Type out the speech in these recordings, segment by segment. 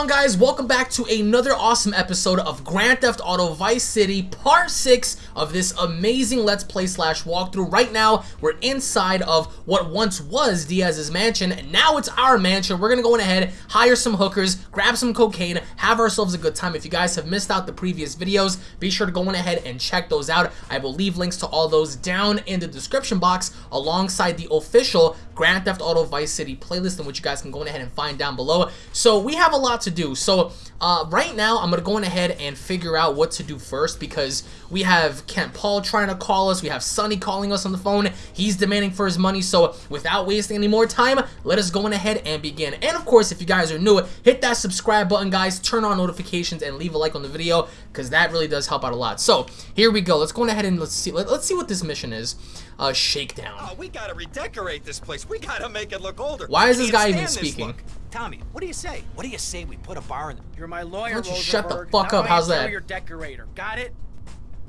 on guys? Welcome back to another awesome episode of Grand Theft Auto Vice City Part 6 of this amazing Let's Play slash walkthrough. Right now, we're inside of what once was Diaz's mansion, and now it's our mansion. We're gonna go in ahead, hire some hookers, grab some cocaine, have ourselves a good time. If you guys have missed out the previous videos, be sure to go on ahead and check those out. I will leave links to all those down in the description box alongside the official Grand Theft Auto Vice City playlist in which you guys can go ahead and find down below. So we have a lot to do. So uh, right now, I'm going to go ahead and figure out what to do first because we have Kent Paul trying to call us. We have Sonny calling us on the phone. He's demanding for his money. So without wasting any more time, let us go on ahead and begin. And of course, if you guys are new, hit that subscribe button, guys. Turn on notifications and leave a like on the video because that really does help out a lot. So here we go. Let's go ahead and let's see. Let, us see what this mission is. Uh, shakedown. Oh, we gotta redecorate this place. We gotta make it look older. Why is this guy even speaking? Tommy, what do you say? What do you say we put a bar in the... You're my lawyer, Why don't you shut the fuck now up? How's I that? your decorator. Got it?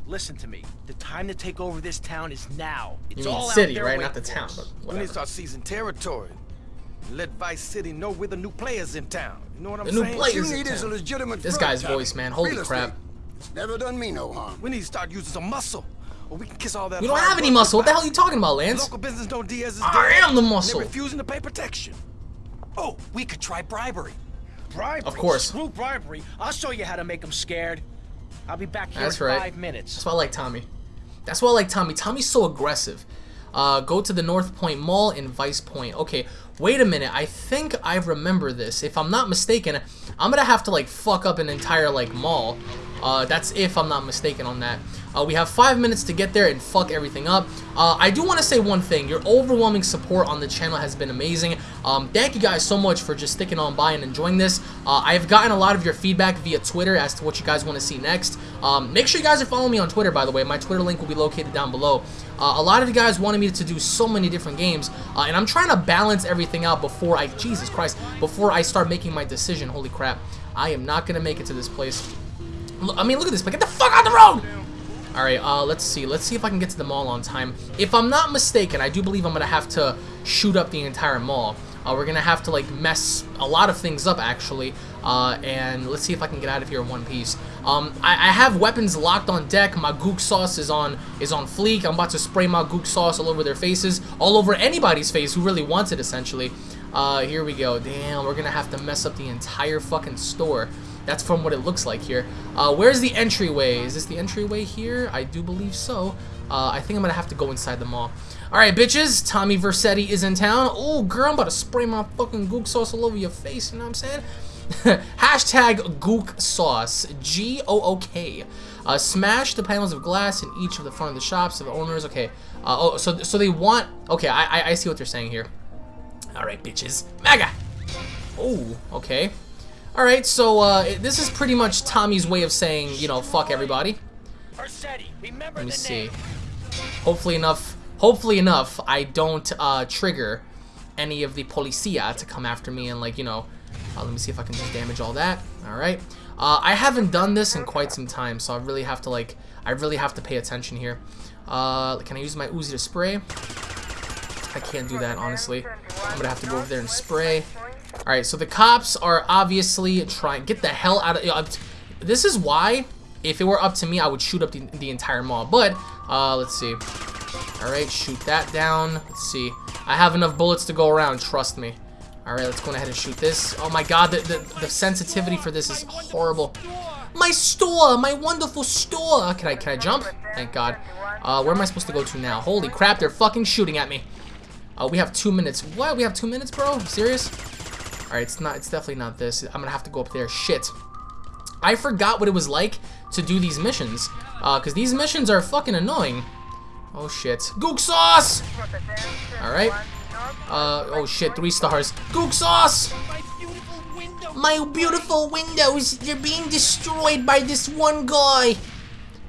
Listen to me. The time to take over this town is now. It's you mean all city, out there right? Not the town, us. but We need whatever. to start seizing territory. Let Vice City know we're the new players in town. You know what I'm The new players. You in need is a town. legitimate This guy's Tommy. voice, man. Holy Real crap. It's never done me no harm. We need to start using some muscle. Or we can kiss all that We don't have any muscle. What the hell are you talking about, Lance? Local business know Diaz is I dead, am the and muscle. They're refusing to pay protection. Oh, we could try bribery. Bribery? Of course. Screw bribery. I'll show you how to make them scared. I'll be back here That's in right. five minutes. That's why I like Tommy. That's why I like Tommy. Tommy's so aggressive. Uh, go to the North Point Mall in Vice Point. Okay, wait a minute. I think I remember this. If I'm not mistaken, I'm gonna have to like fuck up an entire like mall. Uh, that's if I'm not mistaken on that. Uh, we have five minutes to get there and fuck everything up. Uh, I do want to say one thing. Your overwhelming support on the channel has been amazing. Um, thank you guys so much for just sticking on by and enjoying this. Uh, I've gotten a lot of your feedback via Twitter as to what you guys want to see next. Um, make sure you guys are following me on Twitter, by the way. My Twitter link will be located down below. Uh, a lot of you guys wanted me to do so many different games, uh, and I'm trying to balance everything out before I, Jesus Christ, before I start making my decision. Holy crap. I am not going to make it to this place. I mean, look at this, but get the fuck out the road! Alright, uh, let's see. Let's see if I can get to the mall on time. If I'm not mistaken, I do believe I'm gonna have to shoot up the entire mall. Uh, we're gonna have to, like, mess a lot of things up, actually. Uh, and let's see if I can get out of here in one piece. Um, I, I have weapons locked on deck. My gook sauce is on is on fleek. I'm about to spray my gook sauce all over their faces. All over anybody's face who really wants it, essentially. Uh, here we go. Damn, we're gonna have to mess up the entire fucking store. That's from what it looks like here. Uh, where's the entryway? Is this the entryway here? I do believe so. Uh, I think I'm gonna have to go inside the mall. Alright, bitches. Tommy Vercetti is in town. Oh, girl, I'm about to spray my fucking gook sauce all over your face. You know what I'm saying? Hashtag gook sauce. G-O-O-K. Uh, smash the panels of glass in each of the front of the shops of the owners. Okay. Uh, oh, so so they want. Okay, I I, I see what they're saying here. All right, bitches. MAGA. Oh, okay. All right, so uh, this is pretty much Tommy's way of saying, you know, fuck everybody. Vercetti, remember Let me see. Hopefully enough. Hopefully enough, I don't uh, trigger any of the policia to come after me and like you know. Uh, let me see if I can just damage all that. All right. Uh, I haven't done this in quite some time, so I really have to like. I really have to pay attention here. Uh, can I use my Uzi to spray? I can't do that honestly. I'm gonna have to go over there and spray. All right, so the cops are obviously trying. Get the hell out of. Uh, this is why, if it were up to me, I would shoot up the, the entire mall. But uh, let's see. All right, shoot that down. Let's see. I have enough bullets to go around. Trust me. All right, let's go ahead and shoot this. Oh my God, the the, the sensitivity for this is horrible. My store, my wonderful store. Can I can I jump? Thank God. Uh, where am I supposed to go to now? Holy crap, they're fucking shooting at me. Uh, we have two minutes. What? We have two minutes, bro? Serious? All right, it's not. It's definitely not this. I'm gonna have to go up there. Shit. I forgot what it was like to do these missions. Uh, cause these missions are fucking annoying. Oh shit. Gook sauce. All right. Uh, oh shit. Three stars. Gook sauce. My beautiful windows. They're being destroyed by this one guy.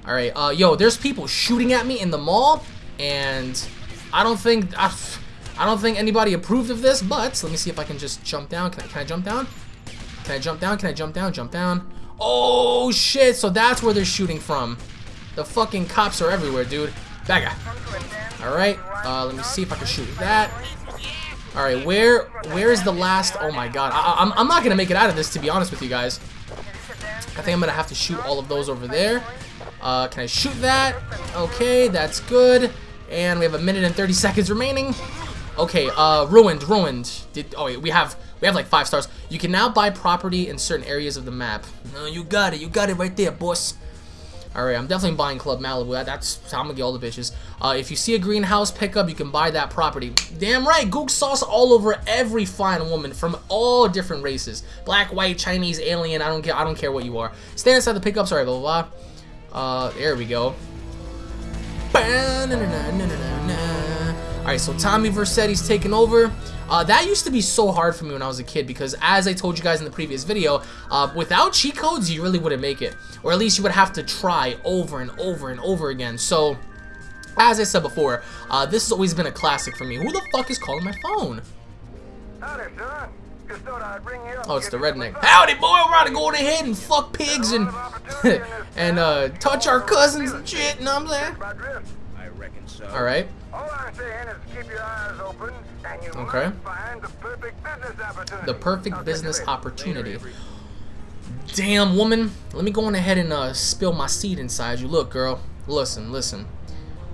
All right. Uh, yo, there's people shooting at me in the mall, and I don't think I, I don't think anybody approved of this. But let me see if I can just jump down. Can I? Can I jump down? Can I jump down? Can I jump down? Jump down. Oh shit! So that's where they're shooting from. The fucking cops are everywhere, dude. Bagga. All right. Uh, let me see if I can shoot that. All right, where where is the last? Oh my God, I, I'm I'm not gonna make it out of this to be honest with you guys. I think I'm gonna have to shoot all of those over there. Uh, can I shoot that? Okay, that's good. And we have a minute and 30 seconds remaining. Okay, uh, ruined, ruined. Did oh wait, we have we have like five stars. You can now buy property in certain areas of the map. No, you got it, you got it right there, boss. Alright, I'm definitely buying Club Malibu. That, that's how I'm gonna get all the bitches. Uh, if you see a greenhouse pickup, you can buy that property. Damn right, gook sauce all over every fine woman from all different races. Black, white, Chinese, alien, I don't care I don't care what you are. Stand inside the pickup, sorry, blah blah blah. Uh, there we go. Alright, so Tommy Vercetti's taking over. Uh, that used to be so hard for me when I was a kid because as I told you guys in the previous video, uh, without cheat codes, you really wouldn't make it. Or at least you would have to try over and over and over again. So, as I said before, uh, this has always been a classic for me. Who the fuck is calling my phone? Howdy, son. Just thought I'd ring you up Oh, it's the give you some redneck. Howdy, boy, we're about to go ahead and fuck pigs and and uh, touch our cousins and shit, you know what I'm saying? I reckon so. Alright. All I'm saying is keep your eyes open and you Okay. the perfect business opportunity. Perfect business you later. opportunity. Damn, woman. Let me go on ahead and uh, spill my seed inside you. Look, girl. Listen, listen.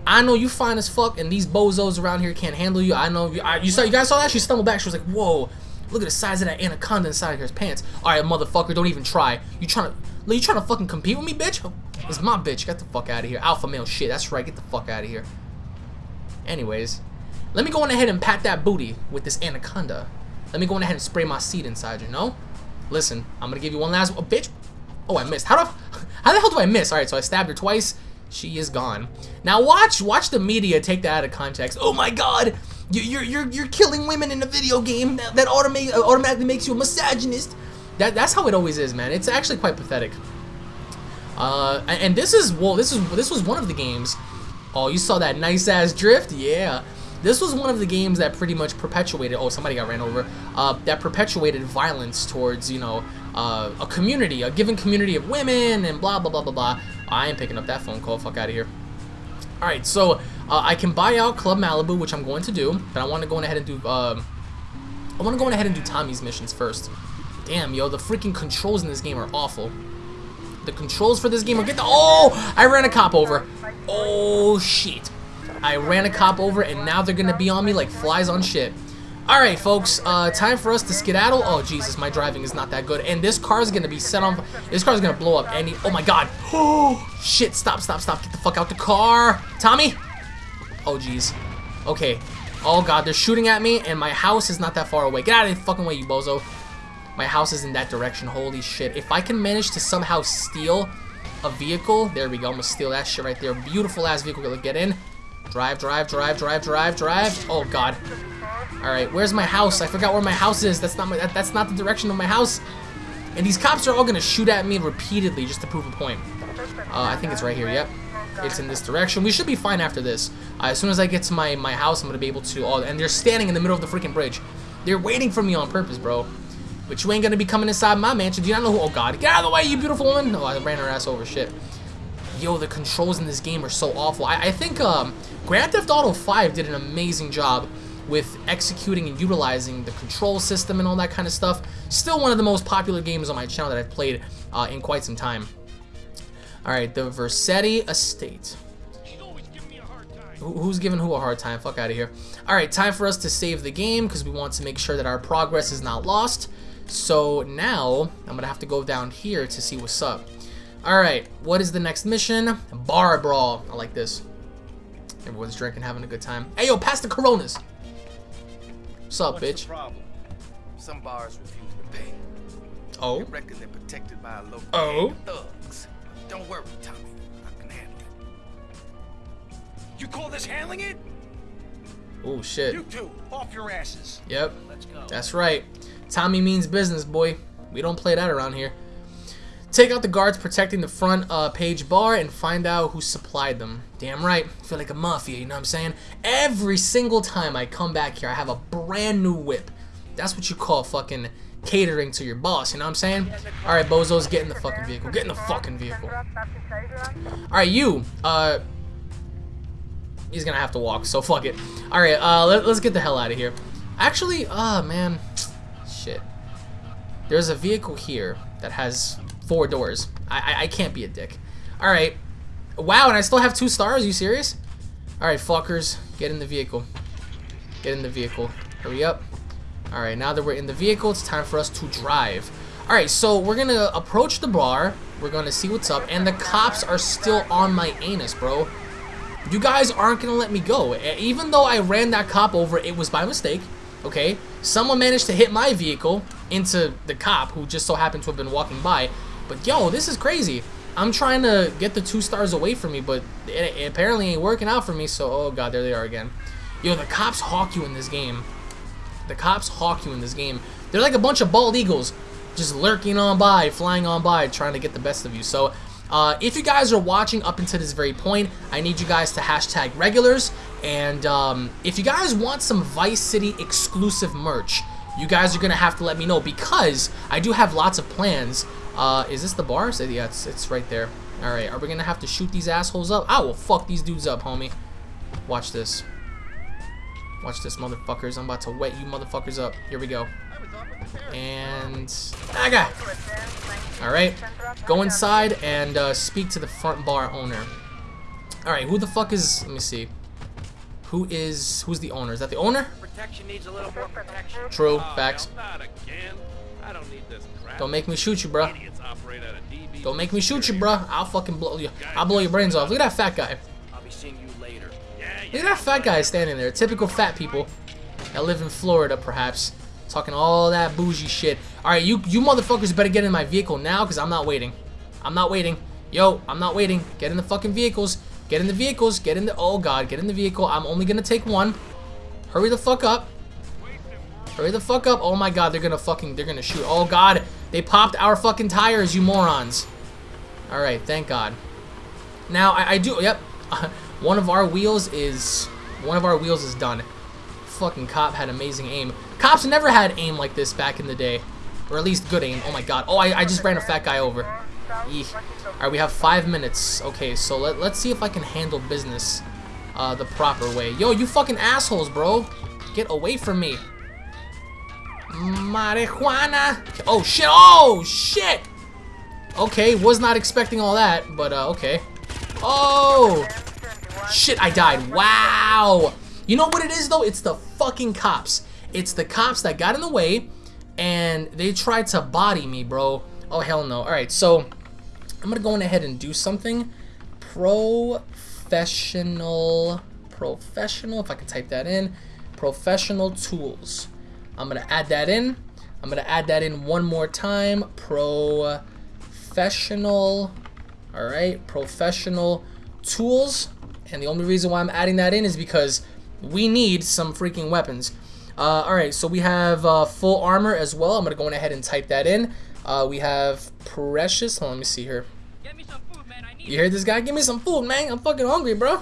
I know you fine as fuck, and these bozos around here can't handle you. I know you. I, you saw. You guys saw that? She stumbled back. She was like, "Whoa, look at the size of that anaconda inside of his pants." All right, motherfucker, don't even try. You trying to? You trying to fucking compete with me, bitch? It's my bitch. Get the fuck out of here. Alpha male shit. That's right. Get the fuck out of here. Anyways, let me go on ahead and pat that booty with this anaconda. Let me go on ahead and spray my seed inside you, know? Listen, I'm gonna give you one last oh, bitch. Oh, I missed. How do I, how the hell do I miss? Alright, so I stabbed her twice. She is gone. Now watch watch the media take that out of context. Oh my god! You, you're you're you're killing women in a video game that, that automate, uh, automatically makes you a misogynist. That that's how it always is, man. It's actually quite pathetic. Uh, and and this is well, this is this was one of the games. Oh, you saw that nice ass drift? Yeah. This was one of the games that pretty much perpetuated. Oh, somebody got ran over. Uh, that perpetuated violence towards you know uh, a community, a given community of women, and blah blah blah blah blah. I am picking up that phone call. Fuck out of here. All right, so uh, I can buy out Club Malibu, which I'm going to do, but I want to go ahead and do. Um, I want to go ahead and do Tommy's missions first. Damn, yo, the freaking controls in this game are awful. The controls for this game are get the. Oh, I ran a cop over. Oh shit. I ran a cop over and now they're gonna be on me like flies on shit. Alright folks, uh, time for us to skedaddle. Oh Jesus, my driving is not that good. And this car is gonna be set on, this car is gonna blow up any, oh my god. Oh, shit, stop, stop, stop, get the fuck out the car. Tommy? Oh jeez. Okay. Oh god, they're shooting at me and my house is not that far away. Get out of the fucking way, you bozo. My house is in that direction, holy shit. If I can manage to somehow steal a vehicle, there we go, I'm gonna steal that shit right there. Beautiful ass vehicle, get in. Drive, drive, drive, drive, drive, drive. Oh god. All right, where's my house? I forgot where my house is. That's not my. That, that's not the direction of my house. And these cops are all gonna shoot at me repeatedly just to prove a point. Uh, I think it's right here. Yep, it's in this direction. We should be fine after this. Uh, as soon as I get to my my house, I'm gonna be able to. Oh, and they're standing in the middle of the freaking bridge. They're waiting for me on purpose, bro. But you ain't gonna be coming inside my mansion. Do you not know who? Oh god, get out of the way, you beautiful woman. No, I ran her ass over. Shit. Yo, the controls in this game are so awful. I, I think um, Grand Theft Auto 5 did an amazing job with executing and utilizing the control system and all that kind of stuff. Still one of the most popular games on my channel that I've played uh, in quite some time. Alright, the Vercetti Estate. Who's giving who a hard time? Fuck out of here. Alright, time for us to save the game because we want to make sure that our progress is not lost. So now, I'm going to have to go down here to see what's up. Alright, what is the next mission? Bar Brawl. I like this. Everyone's drinking, having a good time. Hey, yo, pass the Coronas. What's up, What's bitch? problem? Some bars refuse to pay. Oh? They reckon they're protected by a local Oh? thugs. Don't worry, Tommy. I can handle it. You call this handling it? Oh, shit. You two, off your asses. Yep. Let's go. That's right. Tommy means business, boy. We don't play that around here. Take out the guards protecting the front uh, page bar and find out who supplied them. Damn right. I feel like a mafia, you know what I'm saying? Every single time I come back here, I have a brand new whip. That's what you call fucking catering to your boss, you know what I'm saying? Alright, bozos, get in the fucking vehicle. Get in the fucking vehicle. Alright, you. Uh, he's gonna have to walk, so fuck it. Alright, uh, let, us get the hell out of here. Actually, ah, man. Shit. There's a vehicle here that has four doors. I, I, I can't be a dick. Alright. Wow, and I still have two stars? You serious? Alright, fuckers. Get in the vehicle. Get in the vehicle. Hurry up. Alright, now that we're in the vehicle, it's time for us to drive. Alright, so we're gonna approach the bar. We're gonna see what's up. And the cops are still on my anus, bro. You guys aren't gonna let me go. Even though I ran that cop over, it was by mistake. Okay? Someone managed to hit my vehicle into the cop who just so happened to have been walking by. But yo, this is crazy. I'm trying to get the two stars away from me, but it, it apparently ain't working out for me. So, oh god, there they are again. Yo, the cops hawk you in this game. The cops hawk you in this game. They're like a bunch of bald eagles just lurking on by, flying on by, trying to get the best of you. So uh, if you guys are watching up until this very point, I need you guys to hashtag regulars. And um, if you guys want some Vice City exclusive merch, you guys are going to have to let me know because I do have lots of plans. Uh, is this the bar? So, yeah, it's, it's right there. Alright, are we going to have to shoot these assholes up? I will fuck these dudes up, homie. Watch this. Watch this, motherfuckers. I'm about to wet you motherfuckers up. Here we go. And... I got. Alright. Go inside and uh, speak to the front bar owner. Alright, who the fuck is... Let me see. Who is... Who's the owner? Is that the owner? Protection needs a little more protection. True. Facts. Not again. I don't need this crap. Don't make me shoot you, bruh. Idiots operate out of DB. Don't make me shoot you, bruh. I'll fucking blow you. I'll blow your brains off. Look at that fat guy. I'll be seeing you later. Yeah, Look at that fat guy standing there. Typical fat people that live in Florida, perhaps. Talking all that bougie shit. Alright, you, you motherfuckers better get in my vehicle now, because I'm not waiting. I'm not waiting. Yo, I'm not waiting. Get in the fucking vehicles. Get in the vehicles. Get in the... Oh, God. Get in the vehicle. I'm only going to take one. Hurry the fuck up. Hurry the fuck up. Oh, my God. They're to fucking... They're to shoot. Oh, God. They popped our fucking tires, you morons. Alright, thank God. Now, I, I do... Yep. one of our wheels is... One of our wheels is done. Fucking cop had amazing aim. Cops never had aim like this back in the day. Or at least good aim. Oh my god. Oh, I, I just ran a fat guy over. Alright, we have five minutes. Okay, so let, let's see if I can handle business uh, the proper way. Yo, you fucking assholes, bro. Get away from me. Marijuana. Oh, shit. Oh, shit. Okay, was not expecting all that, but uh, okay. Oh. Shit, I died. Wow. You know what it is, though? It's the fucking cops. It's the cops that got in the way, and they tried to body me, bro. Oh, hell no. All right, so I'm to go on ahead and do something. Professional, professional, if I can type that in. Professional tools. I'm going to add that in. I'm going to add that in one more time. Professional, all right, professional tools. And the only reason why I'm adding that in is because we need some freaking weapons. Uh, Alright, so we have uh, full armor as well. I'm going to go ahead and type that in. Uh, we have precious. Hold on, let me see here. You hear this guy? Give me some food, man. I'm fucking hungry, bro.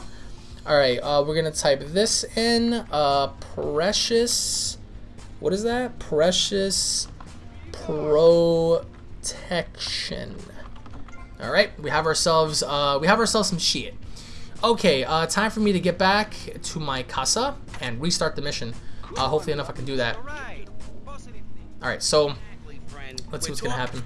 Alright, uh, we're going to type this in. Uh, precious. What is that? Precious protection. Alright, we have ourselves, uh, we have ourselves some shit. Okay, uh, time for me to get back to my casa and restart the mission. Uh, hopefully enough I can do that. All right. All right. so let's see what's gonna happen.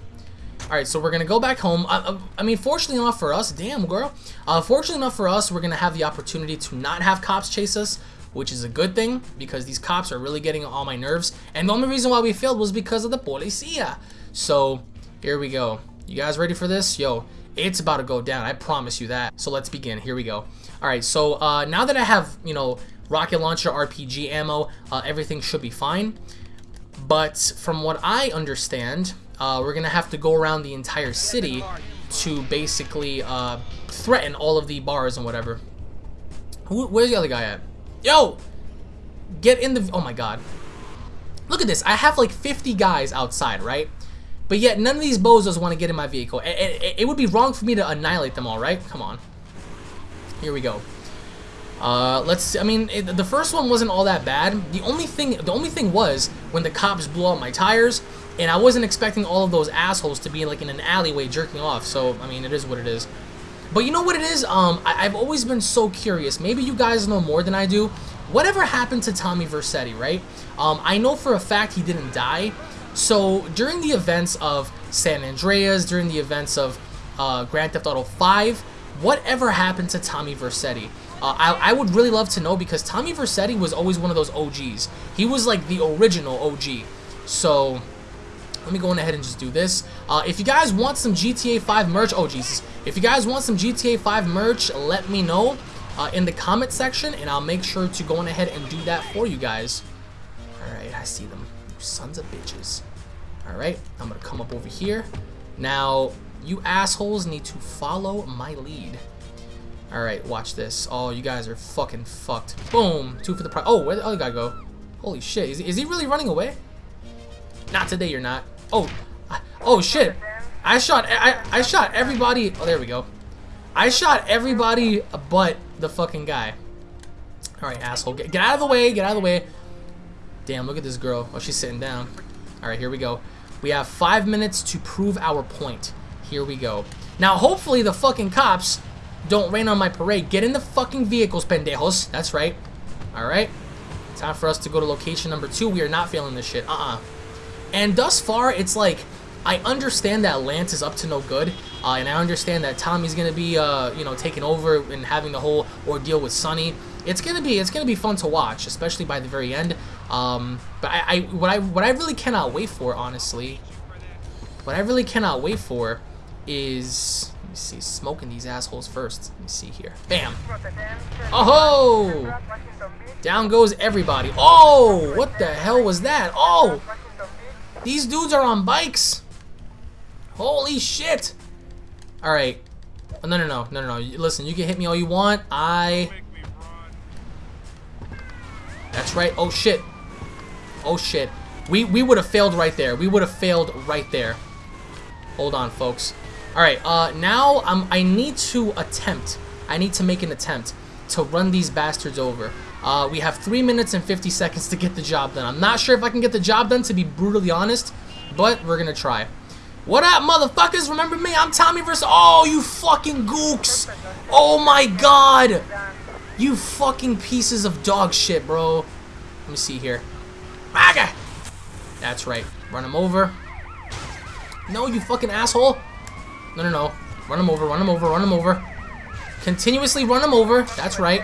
Alright, so we're gonna go back home. I, I, I mean, fortunately enough for us, damn girl. Uh, fortunately enough for us, we're gonna have the opportunity to not have cops chase us, which is a good thing because these cops are really getting on my nerves. And the only reason why we failed was because of the policia. So here we go. You guys ready for this? Yo, it's about to go down. I promise you that. So let's begin. Here we go. All right. So uh, now that I have, you know, rocket launcher, RPG ammo, uh, everything should be fine. But from what I understand, uh, we're gonna have to go around the entire city to basically uh, threaten all of the bars and whatever. Who, where's the other guy at? Yo, get in the. Oh my god. Look at this. I have like 50 guys outside, right? But yet none of these bozos want to get in my vehicle. It, it, it would be wrong for me to annihilate them all, right? Come on. Here we go. Uh, let's. See. I mean, it, the first one wasn't all that bad. The only thing, the only thing was when the cops blew out my tires, and I wasn't expecting all of those assholes to be like in an alleyway jerking off. So I mean, it is what it is. But you know what it is? Um, I, I've always been so curious. Maybe you guys know more than I do. whatever happened to Tommy Vercetti, right? Um, I know for a fact he didn't die. So during the events of San Andreas, during the events of uh, Grand Theft Auto 5, whatever happened to Tommy Vercetti? Uh, I, I would really love to know because Tommy Vercetti was always one of those OGs. He was like the original OG. So let me go on ahead and just do this. Uh, if you guys want some GTA 5 merch, oh Jesus. If you guys want some GTA 5 merch, let me know uh, in the comment section and I'll make sure to go on ahead and do that for you guys. Alright, I see them. You sons of bitches. Alright, I'm going to come up over here. Now, you assholes need to follow my lead. Alright, watch this. Oh, you guys are fucking fucked. Boom. Two for the price. Oh, where the other guy go? Holy shit. Is, is he really running away? Not today, you're not. Oh. Oh, shit. I shot I, I shot everybody. Oh, there we go. I shot everybody but the fucking guy. Alright, asshole. Get, get out of the way. Get out of the way. Damn, look at this girl. Oh, she's sitting down. Alright, here we go. We have five minutes to prove our point. Here we go. Now, hopefully the fucking cops don't rain on my parade. Get in the fucking vehicles, pendejos. That's right. Alright. Time for us to go to location number two. We are not failing this shit. Uh-uh. And thus far, it's like, I understand that Lance is up to no good. Uh, and I understand that Tommy's gonna be, uh, you know, taking over and having the whole ordeal with Sonny. It's gonna be, it's gonna be fun to watch, especially by the very end. Um, but I, I, what I, what I really cannot wait for, honestly, what I really cannot wait for is, let me see, smoking these assholes first. Let me see here. Bam. Oh! ho! Down goes everybody. Oh! What the hell was that? Oh! These dudes are on bikes. Holy shit. Alright. Oh, no, no, no. No, no, no. Listen, you can hit me all you want. I... That's right. Oh, shit. Oh, shit. We, we would have failed right there. We would have failed right there. Hold on, folks. Alright, uh, now I'm, I need to attempt. I need to make an attempt to run these bastards over. Uh, we have 3 minutes and 50 seconds to get the job done. I'm not sure if I can get the job done, to be brutally honest, but we're going to try. What up, motherfuckers? Remember me? I'm Tommy versus... Oh, you fucking gooks! Oh my god! You fucking pieces of dog shit, bro. Let me see here. Maga! That's right. Run him over. No, you fucking asshole. No, no, no. Run him over, run him over, run him over. Continuously run him over. That's right.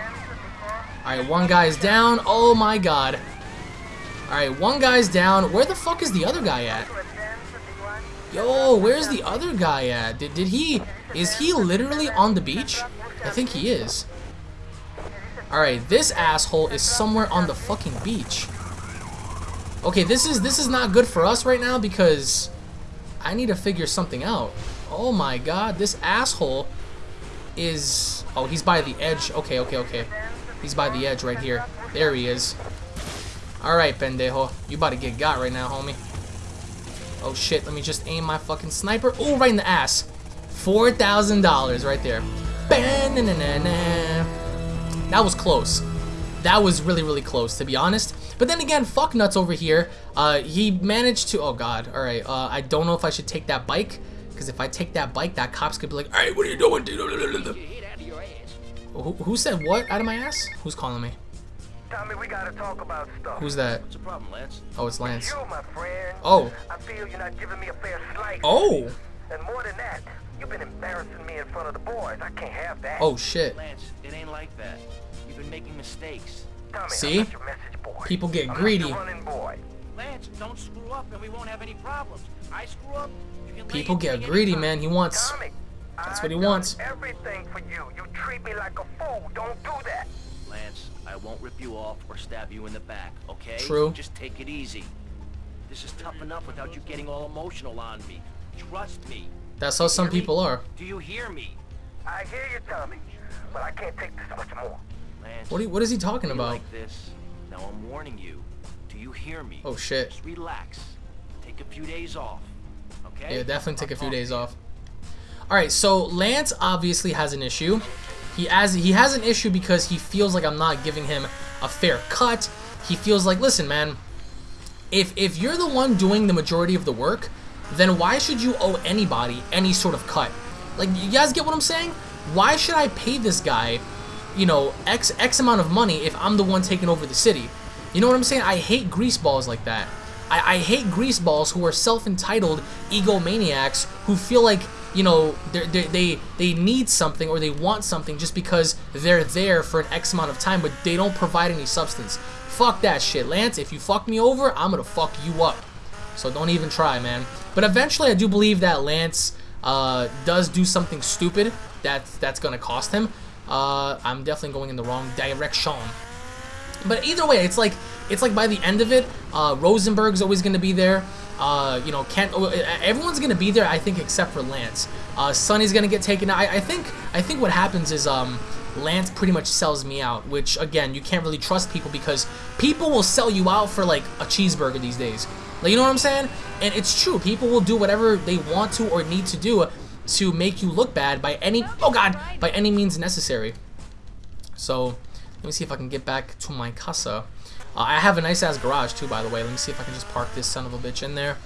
Alright, one guy's down. Oh my god. Alright, one guy's down. Where the fuck is the other guy at? Yo, where's the other guy at? Did, did he... Is he literally on the beach? I think he is. Alright, this asshole is somewhere on the fucking beach. Okay, this is this is not good for us right now because I need to figure something out. Oh my god, this asshole is... Oh, he's by the edge. Okay, okay, okay. He's by the edge right here. There he is. Alright, pendejo. You about to get got right now, homie. Oh shit, let me just aim my fucking sniper. Oh, right in the ass. $4,000 right there. That was close. That was really, really close, to be honest. But then again, fuck nuts over here. Uh, he managed to... Oh, God. All right. Uh, I don't know if I should take that bike. Because if I take that bike, that cop's could be like, Hey, what are you doing? Who, who said what out of my ass? Who's calling me? Tommy, we gotta talk about stuff. Who's that? What's the problem, Lance? Oh, it's Lance. You, my friend. Oh. I feel you're not giving me a fair slice. Oh. And more than that, you've been embarrassing me in front of the boys. I can't have that. Oh, shit. Lance, it ain't like that. You've been making mistakes. Tommy, See? Your message boy. People get I'm greedy. Running boy. Lance, don't screw up and we won't have any problems. I screw up, you can People get greedy, man. He wants... Tommy, That's what he done wants. Everything for you. You treat me like a fool. Don't do that. Lance, I won't rip you off or stab you in the back, okay? True. Just take it easy. This is tough enough without you getting all emotional on me. Trust me. That's how some Hear me? people are. Do you hear me? I hear you, Tommy, but I can't take this much more. Lance, What, are, what is he talking about? like this. Now I'm warning you. Do you hear me? Oh, shit. Just relax. Take a few days off. Okay? Yeah, definitely take a I'll few days to you. off. All right, so Lance obviously has an issue. He has he has an issue because he feels like I'm not giving him a fair cut. He feels like, listen, man, if if you're the one doing the majority of the work, then why should you owe anybody any sort of cut? Like, you guys get what I'm saying? Why should I pay this guy you know, X X amount of money if I'm the one taking over the city. You know what I'm saying? I hate greaseballs like that. I, I hate greaseballs who are self-entitled egomaniacs who feel like you know they they they need something or they want something just because they're there for an X amount of time, but they don't provide any substance. Fuck that shit, Lance. If you fuck me over, I'm gonna fuck you up. So don't even try, man. But eventually, I do believe that Lance uh, does do something stupid that's that's gonna cost him. Uh, I'm definitely going in the wrong direction. But either way, it's like it's like by the end of it, uh, Rosenberg's always to be there. Uh, you know, Kent, oh, everyone's to be there, I think, except for Lance. Uh, Sonny's to get taken out. I, I, think I think what happens is um, Lance pretty much sells me out, which, again, you can't really trust people because people will sell you out for, like, a cheeseburger these days. Like, you know what I'm saying? And it's true. People will do whatever they want to or need to do to make you look bad by any, oh God, by any means necessary. So, let me see if I can get back to my casa. Uh, I have a nice ass garage too, by the way. Let me see if I can just park this son of a bitch in there.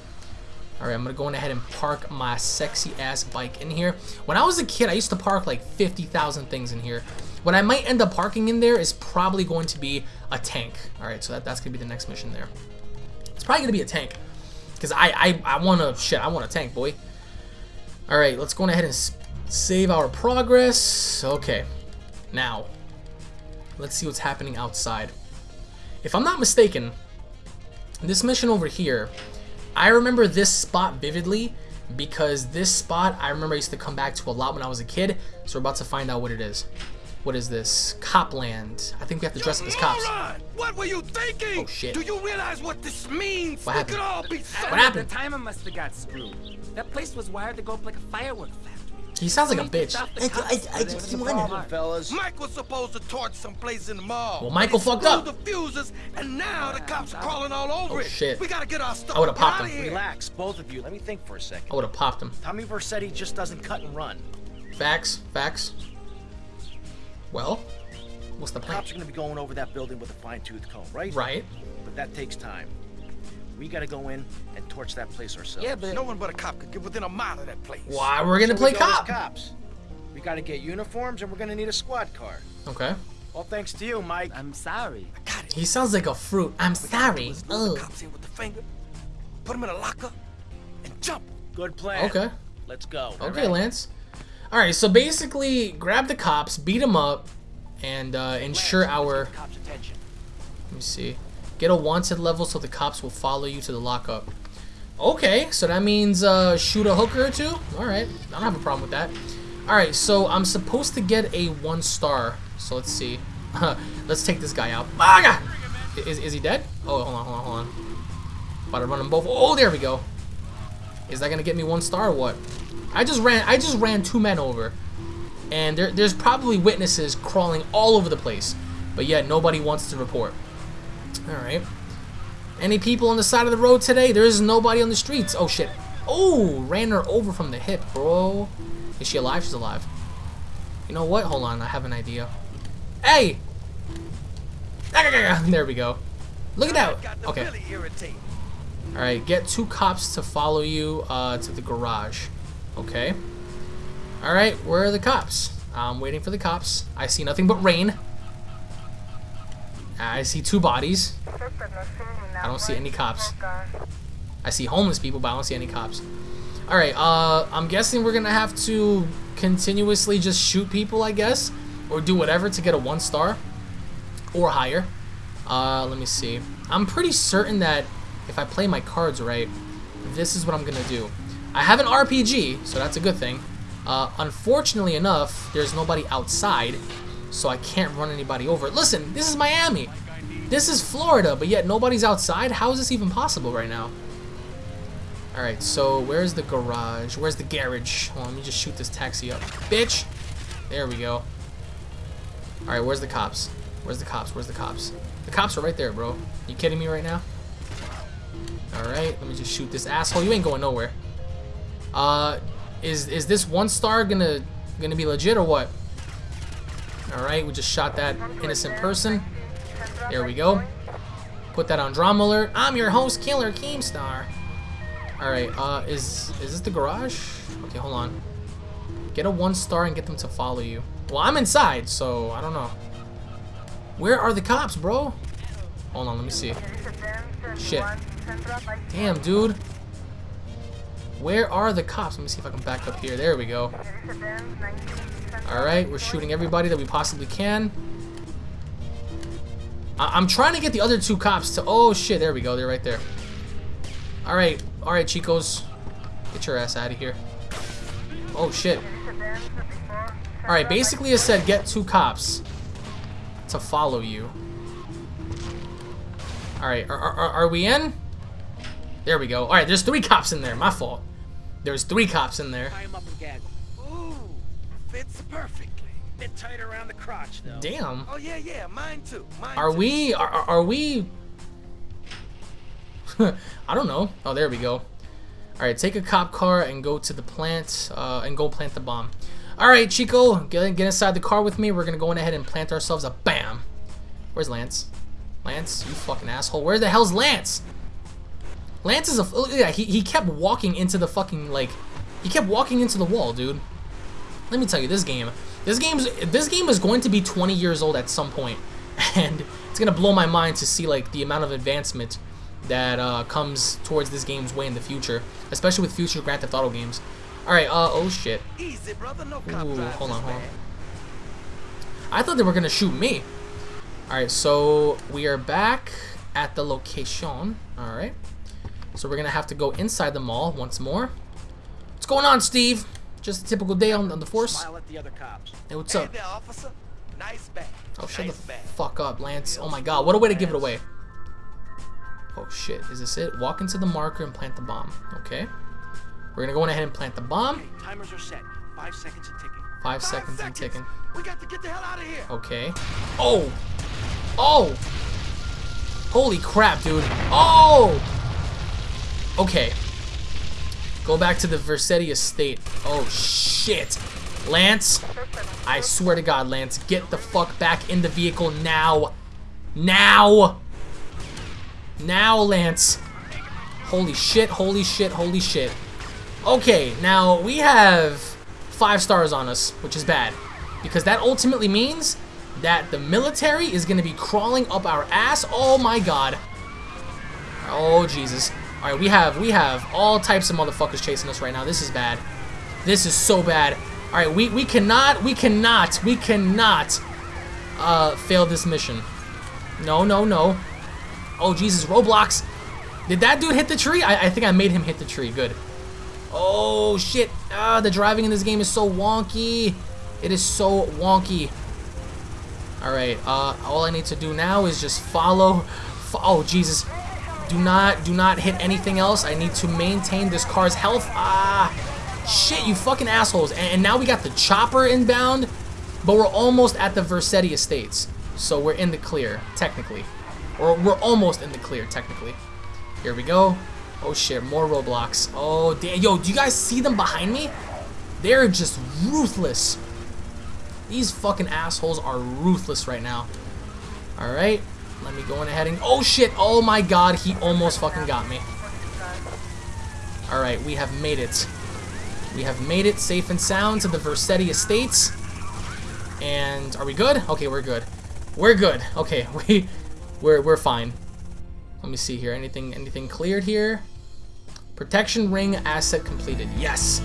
Alright, I'm to go ahead and park my sexy ass bike in here. When I was a kid, I used to park like 50,000 things in here. What I might end up parking in there is probably going to be a tank. Alright, so that, that's to be the next mission there. It's probably to be a tank. Because I, I, I want to, shit, I want a tank, boy. Alright, let's go ahead and save our progress. Okay, now, let's see what's happening outside. If I'm not mistaken, this mission over here, I remember this spot vividly because this spot I remember I used to come back to a lot when I was a kid. So we're about to find out what it is. What is this? Copland. I think we have to dress up as cops. What were you thinking? Oh shit. Do you realize what this means? What happened? We could all be What happened? The timer must have got screwed. That place was wired to go up like a firework. He sounds like a bitch. stop the I, cops. I, I just wanted. fellas. Mike was supposed to torch some place in the mall. Well, Michael fucked up. the fuses, and now the cops are crawling all over Oh, it. shit. We gotta get our stuff. I would've Get popped him. Relax, both of you. Let me think for a second. I would have popped him. Tommy Vercetti just doesn't cut and run. Facts. Facts. Well, what's the plan? Cops are gonna be going over that building with a fine-tooth comb, right? Right. But that takes time. We gotta go in and torch that place ourselves. Yeah, but No one but a cop could get within a mile of that place. Why we're gonna So play we cop? cops. We gotta get uniforms and we're gonna need a squad car. Okay. All thanks to you, Mike. I'm sorry. I Got it. He sounds like a fruit. I'm We sorry. is lure the Ugh. cops in with the finger, put him in a locker, and jump. Good plan. Okay. Let's go. Okay, Lance. All right. So basically, grab the cops, beat them up, and uh, ensure our. Cops' attention. Let me see. Get a wanted level so the cops will follow you to the lockup. Okay, so that means uh, shoot a hooker or two. All right, I don't have a problem with that. All right, so I'm supposed to get a one star. So let's see. let's take this guy out. Ah, Is, is he dead? Oh, hold on, hold on, hold on. About to run them both. Oh, there we go. Is that gonna get me one star or what? I just ran. I just ran two men over, and there, there's probably witnesses crawling all over the place, but yet nobody wants to report. All right. Any people on the side of the road today? There is nobody on the streets. Oh shit. Oh, ran her over from the hip, bro. Is she alive? She's alive. You know what? Hold on, I have an idea. Hey! There we go. Look at that. Okay. All right, get two cops to follow you uh, to the garage. Okay. All right, where are the cops? I'm waiting for the cops. I see nothing but rain. I see two bodies. I don't see any cops. I see homeless people, but I don't see any cops. All right, uh, I'm guessing we're gonna have to continuously just shoot people, I guess, or do whatever to get a one star or higher. Uh, let me see. I'm pretty certain that if I play my cards right, this is what I'm gonna do. I have an RPG, so that's a good thing. Uh, unfortunately enough, there's nobody outside, so I can't run anybody over. Listen, this is Miami. This is Florida, but yet nobody's outside. How is this even possible right now? All right, so where's the garage? Where's the garage? Let me just shoot this taxi up. Bitch! There we go. All right, where's the cops? Where's the cops? Where's the cops? The cops are right there, bro. You kidding me right now? All right, let me just shoot this asshole. You ain't going nowhere. Uh, is is this one star gonna gonna be legit or what? All right, we just shot that innocent person. There we go. Put that on drama alert. I'm your host, Killer Keemstar. All right, uh, is is this the garage? Okay, hold on. Get a one star and get them to follow you. Well, I'm inside, so I don't know. Where are the cops, bro? Hold on, let me see. Shit. Damn, dude. Where are the cops? Let me see if I can back up here. There we go. Alright, we're shooting everybody that we possibly can. I am trying to get the other two cops to... Oh, shit. There we go. They're right there. Alright. Alright, Chicos. Get your ass out of here. Oh, shit. Alright, basically it said get two cops to follow you. Alright, are, are, are we in? There we go. Alright, there's three cops in there. My fault. There's three cops in there. Tie him up and gag him. Ooh, fits perfectly. Bit tight around the crotch, though. Damn. Oh yeah, yeah, mine too. Mine Are too. we... Are, are we... I don't know. Oh, there we go. Alright, take a cop car and go to the plant, uh, and go plant the bomb. Alright, Chico, get, get inside the car with me. We're gonna go in ahead and plant ourselves a BAM! Where's Lance? Lance, you fucking asshole. Where the hell's Lance? Lance is a... Yeah, he, he kept walking into the fucking, like... He kept walking into the wall, dude. Let me tell you, this game... This game's this game is going to be 20 years old at some point, and it's gonna blow my mind to see like the amount of advancement that uh, comes towards this game's way in the future, especially with future Grand Theft Auto games. All right, uh, oh shit. Easy, brother. No Ooh, hold on, hold on. I thought they were gonna shoot me. All right, so we are back at the location. All right, so we're gonna have to go inside the mall once more. What's going on, Steve? Just a typical day on, on the force. Smile at the other cops. Hey, what's Hey up? there, officer. Nice bag. Oh, shut nice the bag. fuck up, Lance. Oh my god, what a way to give it away. Oh shit, is this it? Walk into the marker and plant the bomb. Okay. We're gonna go ahead and plant the bomb. Okay, timers are set. Five seconds and ticking. Five Five seconds and ticking. We got to get the hell out of here. Okay. Oh! Oh! Holy crap, dude. Oh! Okay. Go back to the Vercetti estate. Oh, shit. Lance, I swear to God, Lance, get the fuck back in the vehicle now. Now! Now, Lance. Holy shit, holy shit, holy shit. Okay, now we have five stars on us, which is bad. Because that ultimately means that the military is going to be crawling up our ass. Oh my god. Oh Jesus. Alright, we have we have all types of motherfuckers chasing us right now. This is bad. This is so bad. Alright, we, we cannot, we cannot, we cannot uh, fail this mission. No, no, no. Oh Jesus, Roblox. Did that dude hit the tree? I, I think I made him hit the tree. Good. Oh shit. Ah, the driving in this game is so wonky. It is so wonky. Alright, uh, all I need to do now is just follow. Fo oh, Jesus. Do not, do not hit anything else. I need to maintain this car's health. Ah, shit, you fucking assholes. And, and now we got the chopper inbound, but we're almost at the Vercetti Estates. So we're in the clear, technically. Or we're almost in the clear, technically. Here we go. Oh shit, more Roblox. Oh, damn. Yo, do you guys see them behind me? They're just ruthless. These fucking assholes are ruthless right now. Alright, let me go in ahead and... Oh shit, oh my god, he almost fucking got me. Alright, we have made it. We have made it safe and sound to the Vercetti Estates. And are we good? Okay, we're good. We're good. Okay, we we're we're fine. Let me see here. Anything anything cleared here? Protection ring asset completed. Yes.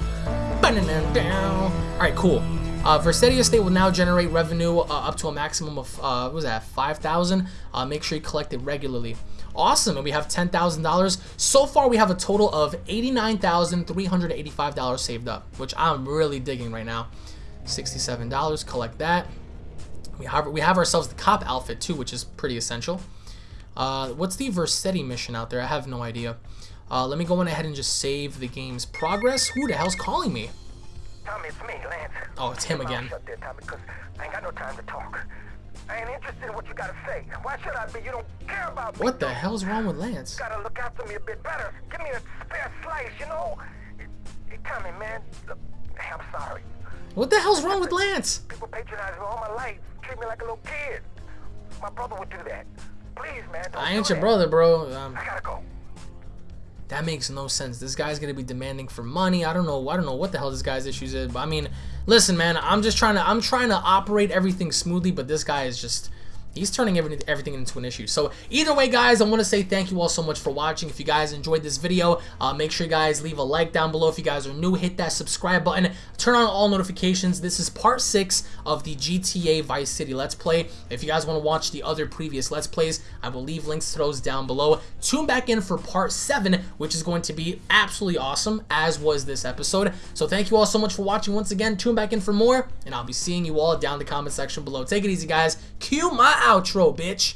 All right, cool. Uh, Vercetti Estate will now generate revenue uh, up to a maximum of uh, what was that 5,000. Uh, make sure you collect it regularly. Awesome, and we have $10,000. So far, we have a total of $89,385 saved up, which I'm really digging right now. $67, collect that. We have we have ourselves the cop outfit too, which is pretty essential. Uh, what's the Vercetti mission out there? I have no idea. Uh, let me go on ahead and just save the game's progress. Who the hell's calling me? Tommy, it's me, Lance. Oh, it's him again. Shut there, Tommy, because I ain't got no time to talk. I ain't interested in what you gotta say. Why should I be? You don't care about me. What the hell's wrong with Lance? gotta look after me a bit better. Give me a spare slice, you know? Hey, Tommy, man, look, I'm sorry. What the hell's wrong with Lance? People patronize me all my life, treat me like a little kid. My brother would do that. Please, man, don't I ain't your that. brother, bro. Um, I gotta go. That makes no sense. This guy's gonna be demanding for money. I don't know. I don't know what the hell this guy's issues is. But I mean, Listen, man, I'm just trying to I'm trying to operate everything smoothly, but this guy is just he's turning everything, everything into an issue. So either way, guys, I want to say thank you all so much for watching. If you guys enjoyed this video, uh, make sure you guys leave a like down below. If you guys are new, hit that subscribe button. Turn on all notifications. This is part 6 of the GTA Vice City Let's Play. If you guys want to watch the other previous Let's Plays, I will leave links to those down below. Tune back in for part 7, which is going to be absolutely awesome, as was this episode. So thank you all so much for watching once again. Tune back in for more, and I'll be seeing you all down in the comment section below. Take it easy, guys. Cue my outro, bitch.